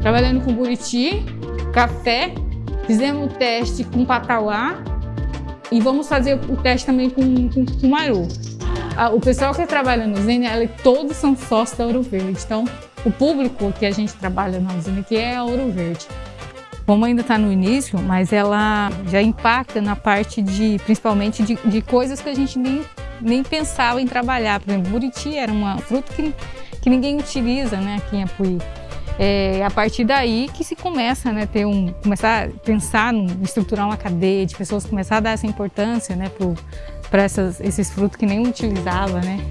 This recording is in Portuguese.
Trabalhando com buriti, café, fizemos o teste com patauá e vamos fazer o teste também com, com, com maru. O pessoal que trabalha no Zen, todos são sócios da Ouro Verde. Então, o público que a gente trabalha na usina aqui é a Ouro Verde. Como ainda está no início, mas ela já impacta na parte de, principalmente, de, de coisas que a gente nem, nem pensava em trabalhar. Por exemplo, buriti era um fruto que, que ninguém utiliza né, aqui em Apuí. É a partir daí que se começa né, ter um, começar a pensar em estruturar uma cadeia de pessoas, começar a dar essa importância né, para esses frutos que nem utilizava. Né?